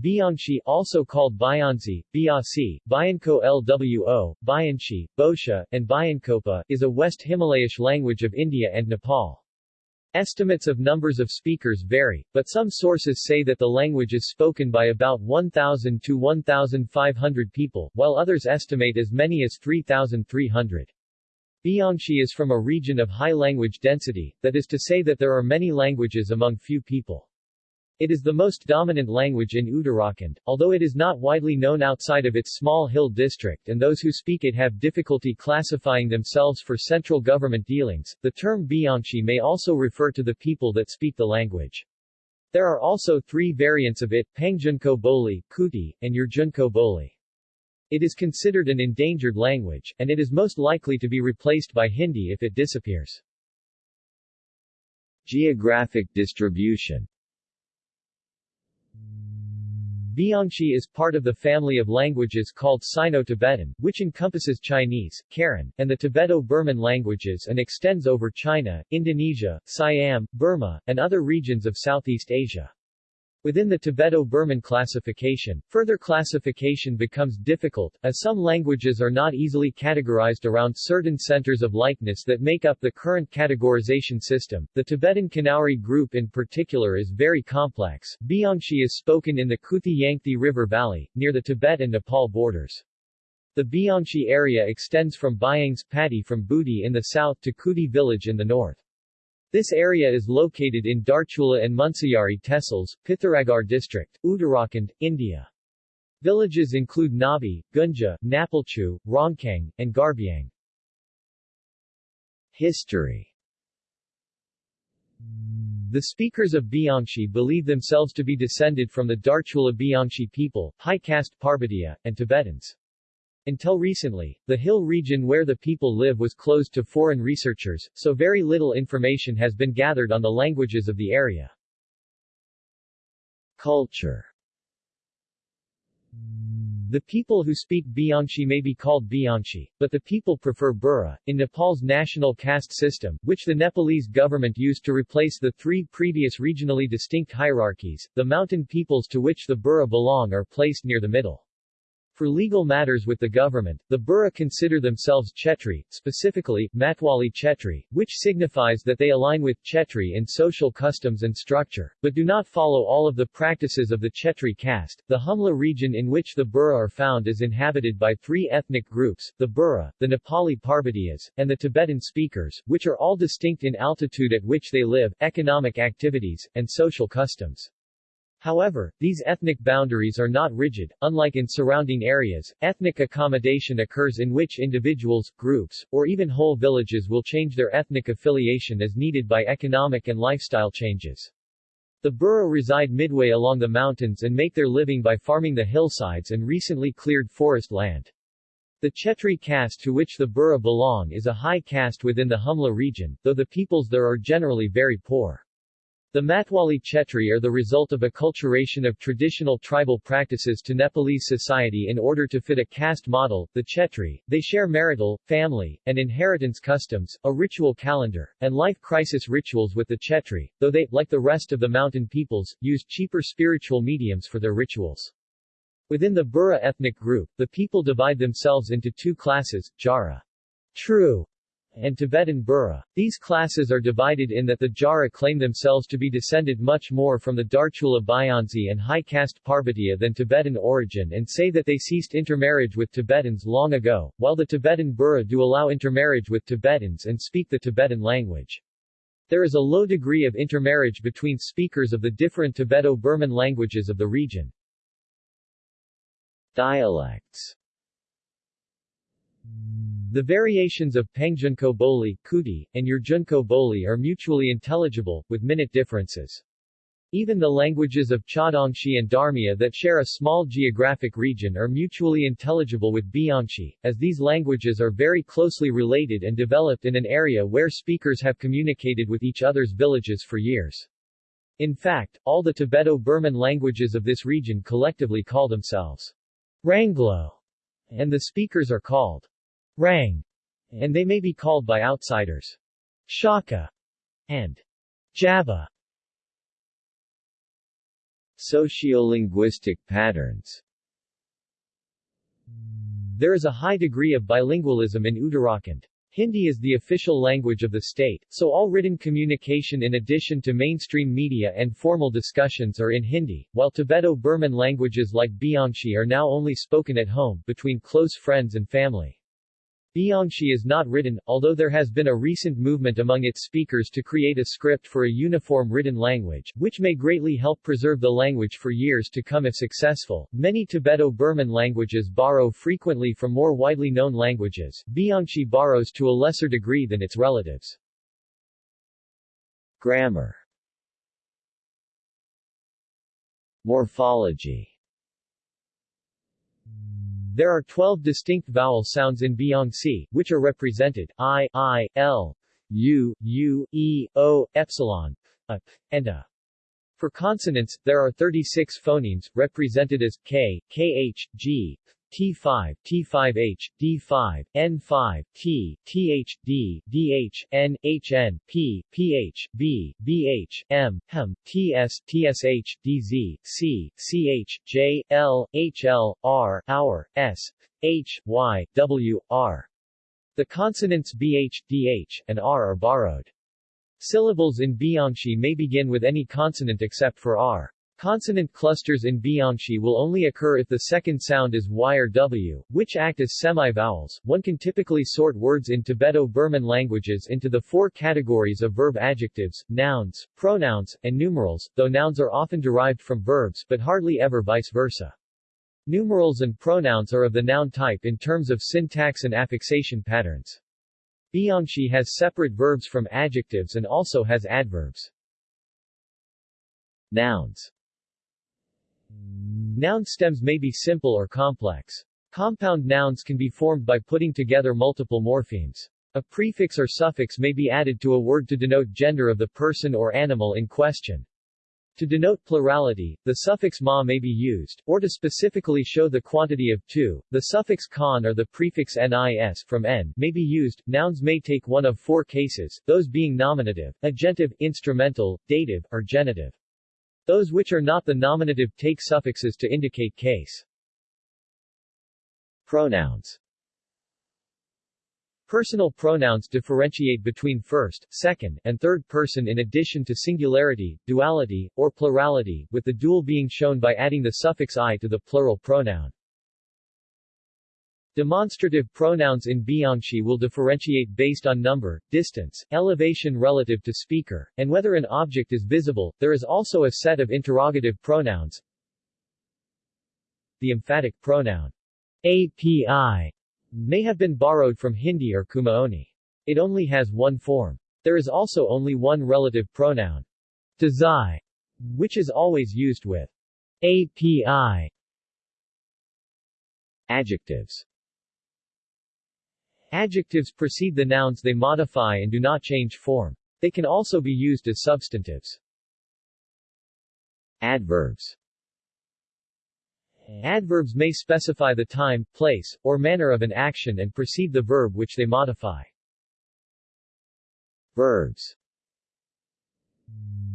Byangsi also called Bianzi, Biasi, Bianco Lwo, Bianchi, Bosha, and Biancopa is a West Himalayish language of India and Nepal. Estimates of numbers of speakers vary, but some sources say that the language is spoken by about 1,000 to 1,500 people, while others estimate as many as 3,300. Byangsi is from a region of high language density, that is to say that there are many languages among few people. It is the most dominant language in Uttarakhand, although it is not widely known outside of its small hill district and those who speak it have difficulty classifying themselves for central government dealings. The term Byangsi may also refer to the people that speak the language. There are also three variants of it, Pangjunko Boli, Kuti, and Yurjunko Boli. It is considered an endangered language, and it is most likely to be replaced by Hindi if it disappears. Geographic distribution Byangsi is part of the family of languages called Sino-Tibetan, which encompasses Chinese, Karen, and the Tibeto-Burman languages and extends over China, Indonesia, Siam, Burma, and other regions of Southeast Asia. Within the Tibeto-Burman classification, further classification becomes difficult, as some languages are not easily categorized around certain centers of likeness that make up the current categorization system. The Tibeto-Kanauri group in particular is very complex. Byangsi is spoken in the Kuthi-Yankti River Valley, near the Tibet and Nepal borders. The Byangsi area extends from Bayangs Pati from Budi in the south to Kuti village in the north. This area is located in Darchula and Munsiyari Tehsils, Pithoragarh district, Uttarakhand, India. Villages include Nabi, Gunja, Napalchu, Rongkang, and Garbiang. History The speakers of Byangsi believe themselves to be descended from the Darchula Bianchi people, high caste Parbatia, and Tibetans. Until recently, the hill region where the people live was closed to foreign researchers, so very little information has been gathered on the languages of the area. Culture The people who speak Byangsi may be called Bianchi, but the people prefer Bura. In Nepal's national caste system, which the Nepalese government used to replace the three previous regionally distinct hierarchies, the mountain peoples to which the Bura belong are placed near the middle. For legal matters with the government, the Bura consider themselves Chetri, specifically, Matwali Chetri, which signifies that they align with Chetri in social customs and structure, but do not follow all of the practices of the Chetri caste. The Humla region in which the Bura are found is inhabited by three ethnic groups, the Bura, the Nepali Parbatiyas, and the Tibetan speakers, which are all distinct in altitude at which they live, economic activities, and social customs. However, these ethnic boundaries are not rigid, unlike in surrounding areas, ethnic accommodation occurs in which individuals, groups, or even whole villages will change their ethnic affiliation as needed by economic and lifestyle changes. The Bura reside midway along the mountains and make their living by farming the hillsides and recently cleared forest land. The Chetri caste to which the Bura belong is a high caste within the Humla region, though the peoples there are generally very poor. The Matwali Chetri are the result of acculturation of traditional tribal practices to Nepalese society in order to fit a caste model, the Chetri. They share marital, family, and inheritance customs, a ritual calendar, and life crisis rituals with the Chetri, though they, like the rest of the mountain peoples, use cheaper spiritual mediums for their rituals. Within the Bura ethnic group, the people divide themselves into two classes, Jara, true, and Tibetan Bura. These classes are divided in that the Jara claim themselves to be descended much more from the Darchula Bayanzi and high caste Parbatia than Tibetan origin and say that they ceased intermarriage with Tibetans long ago, while the Tibetan Bura do allow intermarriage with Tibetans and speak the Tibetan language. There is a low degree of intermarriage between speakers of the different Tibeto-Burman languages of the region. Dialects the variations of Pangjunko Boli, Kuti, and Yurjunko Boli are mutually intelligible, with minute differences. Even the languages of Chadongshi and Darmia that share a small geographic region are mutually intelligible with Byangsi, as these languages are very closely related and developed in an area where speakers have communicated with each other's villages for years. In fact, all the Tibeto-Burman languages of this region collectively call themselves Ranglo, and the speakers are called Rang, and they may be called by outsiders Shaka and Java. Sociolinguistic patterns There is a high degree of bilingualism in Uttarakhand. Hindi is the official language of the state, so all written communication in addition to mainstream media and formal discussions are in Hindi, while Tibeto-Burman languages like Byangsi are now only spoken at home, between close friends and family. Byangsi is not written, although there has been a recent movement among its speakers to create a script for a uniform written language, which may greatly help preserve the language for years to come if successful. Many Tibeto-Burman languages borrow frequently from more widely known languages. Byangsi borrows to a lesser degree than its relatives. Grammar Morphology there are 12 distinct vowel sounds in Byangsi, which are represented I, I, L, U, U, E, O, epsilon, a, and a. For consonants, there are 36 phonemes, represented as K, KH, G, T5, T5H, D5, N5, T, TH, D, DH, N, HN, P, PH, B, BH, M, HEM, TS, TSH, DZ, C, CH, J, L, HL, R, hour, S, H, Y, W, R. The consonants BH, DH, and R are borrowed. Syllables in Byangsi may begin with any consonant except for R. Consonant clusters in Byangsi will only occur if the second sound is Y or W, which act as semi-vowels. One can typically sort words in Tibeto-Burman languages into the four categories of verb adjectives, nouns, pronouns, and numerals, though nouns are often derived from verbs but hardly ever vice versa. Numerals and pronouns are of the noun type in terms of syntax and affixation patterns. Byangsi has separate verbs from adjectives and also has adverbs. Nouns Noun stems may be simple or complex. Compound nouns can be formed by putting together multiple morphemes. A prefix or suffix may be added to a word to denote gender of the person or animal in question. To denote plurality, the suffix ma may be used, or to specifically show the quantity of two, the suffix con or the prefix nis from n may be used. Nouns may take one of four cases, those being nominative, agentive, instrumental, dative, or genitive. Those which are not the nominative take suffixes to indicate case. Pronouns Personal pronouns differentiate between first, second, and third person in addition to singularity, duality, or plurality, with the dual being shown by adding the suffix i to the plural pronoun. Demonstrative pronouns in Byangsi will differentiate based on number, distance, elevation relative to speaker, and whether an object is visible. There is also a set of interrogative pronouns. The emphatic pronoun API may have been borrowed from Hindi or Kumaoni. It only has one form. There is also only one relative pronoun, Dazai, which is always used with API. Adjectives Adjectives precede the nouns they modify and do not change form. They can also be used as substantives. Adverbs Adverbs may specify the time, place, or manner of an action and precede the verb which they modify. Verbs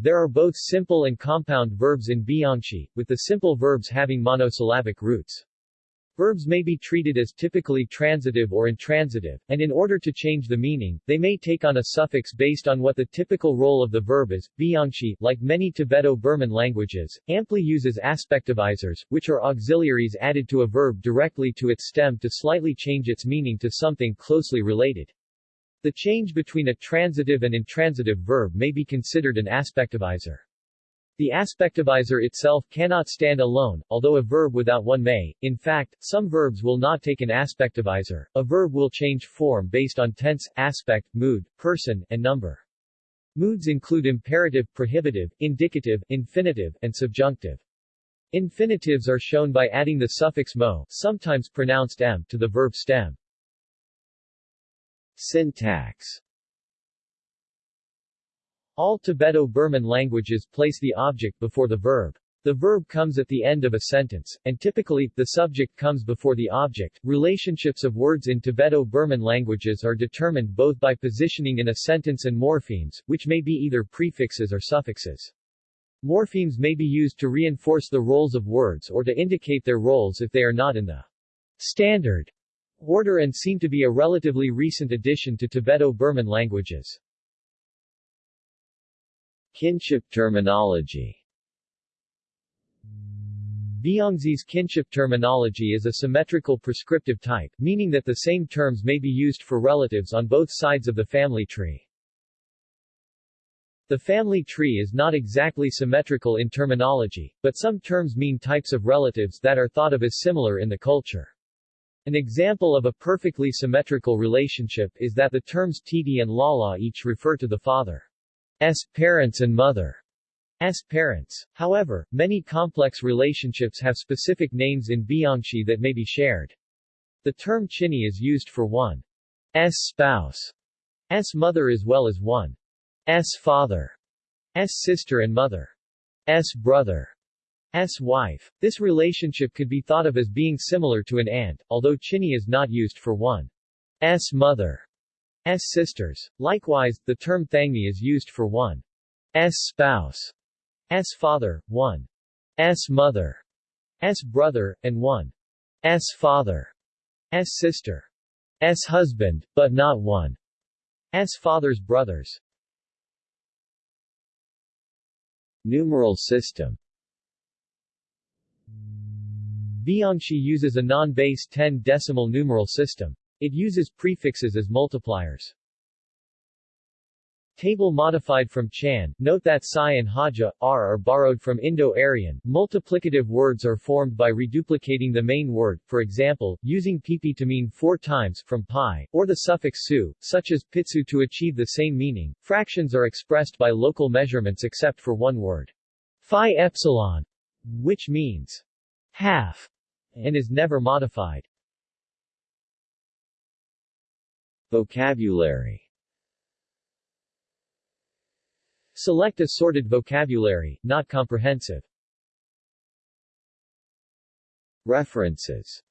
There are both simple and compound verbs in Byangsi, with the simple verbs having monosyllabic roots. Verbs may be treated as typically transitive or intransitive, and in order to change the meaning, they may take on a suffix based on what the typical role of the verb is. Byangsi, like many Tibeto-Burman languages, amply uses aspectivizers, which are auxiliaries added to a verb directly to its stem to slightly change its meaning to something closely related. The change between a transitive and intransitive verb may be considered an aspectivizer. The aspectivizer itself cannot stand alone, although a verb without one may. In fact, some verbs will not take an aspectivizer. A verb will change form based on tense, aspect, mood, person, and number. Moods include imperative, prohibitive, indicative, infinitive, and subjunctive. Infinitives are shown by adding the suffix mo, sometimes pronounced m, to the verb stem. Syntax all Tibeto-Burman languages place the object before the verb. The verb comes at the end of a sentence, and typically, the subject comes before the object. Relationships of words in Tibeto-Burman languages are determined both by positioning in a sentence and morphemes, which may be either prefixes or suffixes. Morphemes may be used to reinforce the roles of words or to indicate their roles if they are not in the standard order and seem to be a relatively recent addition to Tibeto-Burman languages. Kinship terminology Byangsi's kinship terminology is a symmetrical prescriptive type, meaning that the same terms may be used for relatives on both sides of the family tree. The family tree is not exactly symmetrical in terminology, but some terms mean types of relatives that are thought of as similar in the culture. An example of a perfectly symmetrical relationship is that the terms Titi and Lala each refer to the father's parents and mother. S parents. However, many complex relationships have specific names in Byangsi that may be shared. The term chini is used for one. S spouse, s mother as well as one. S father, s sister and mother, s brother, s wife. This relationship could be thought of as being similar to an aunt, although chini is not used for one. S mother, s sisters. Likewise, the term thangmi is used for one's spouse, S father, 1. S mother, S brother, and 1. S father, S sister, S husband, but not 1. S father's brothers. Numeral system Byangsi uses a non-base 10 decimal numeral system. It uses prefixes as multipliers. Table modified from Chan. Note that Psi and Haja, R are borrowed from Indo-Aryan. Multiplicative words are formed by reduplicating the main word, for example, using pipi to mean four times, from pi, or the suffix su, such as pitsu to achieve the same meaning. Fractions are expressed by local measurements except for one word. Phi epsilon, which means half, and is never modified. Vocabulary Select assorted vocabulary, not comprehensive. References